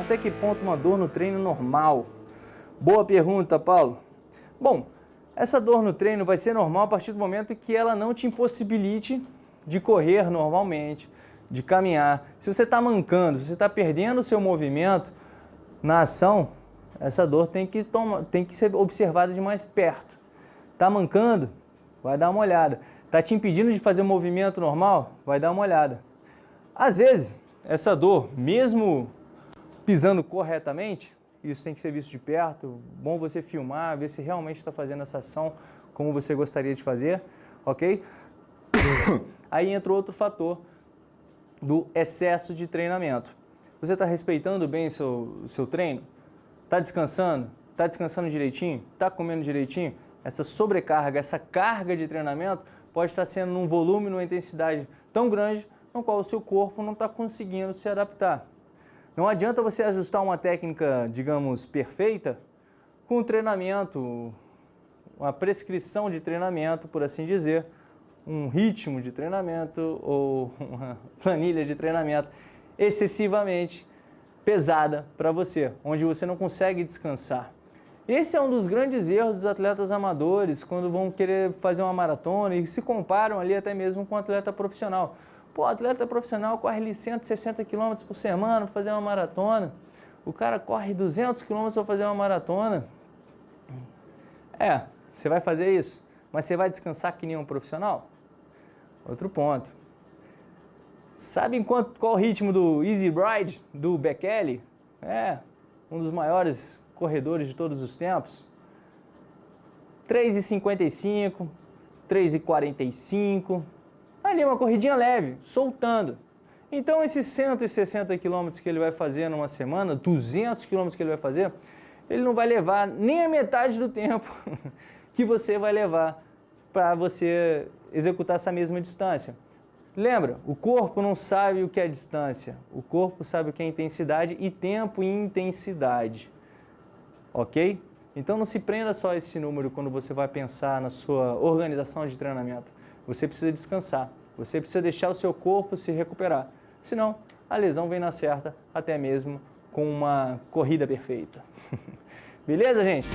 até que ponto uma dor no treino normal? Boa pergunta, Paulo. Bom, essa dor no treino vai ser normal a partir do momento que ela não te impossibilite de correr normalmente, de caminhar. Se você está mancando, se você está perdendo o seu movimento na ação, essa dor tem que, toma, tem que ser observada de mais perto. Está mancando? Vai dar uma olhada. Está te impedindo de fazer o movimento normal? Vai dar uma olhada. Às vezes, essa dor, mesmo pisando corretamente, isso tem que ser visto de perto, bom você filmar, ver se realmente está fazendo essa ação como você gostaria de fazer, ok? Aí entra outro fator do excesso de treinamento. Você está respeitando bem o seu, seu treino? Está descansando? Está descansando direitinho? Está comendo direitinho? Essa sobrecarga, essa carga de treinamento pode estar sendo num volume, numa intensidade tão grande no qual o seu corpo não está conseguindo se adaptar. Não adianta você ajustar uma técnica, digamos, perfeita com um treinamento, uma prescrição de treinamento, por assim dizer, um ritmo de treinamento ou uma planilha de treinamento excessivamente pesada para você, onde você não consegue descansar. Esse é um dos grandes erros dos atletas amadores quando vão querer fazer uma maratona e se comparam ali até mesmo com um atleta profissional. Pô, atleta profissional corre ali 160 km por semana para fazer uma maratona. O cara corre 200 km para fazer uma maratona. É, você vai fazer isso, mas você vai descansar que nem um profissional? Outro ponto. Sabe quanto, qual o ritmo do Easy Ride, do Bekele? É, um dos maiores corredores de todos os tempos. 3,55, 3,45, ali uma corridinha leve, soltando. Então esses 160 quilômetros que ele vai fazer numa semana, 200 quilômetros que ele vai fazer, ele não vai levar nem a metade do tempo que você vai levar para você executar essa mesma distância. Lembra, o corpo não sabe o que é distância, o corpo sabe o que é intensidade e tempo e intensidade, ok? Então não se prenda só a esse número quando você vai pensar na sua organização de treinamento. Você precisa descansar, você precisa deixar o seu corpo se recuperar, senão a lesão vem na certa, até mesmo com uma corrida perfeita. Beleza, gente?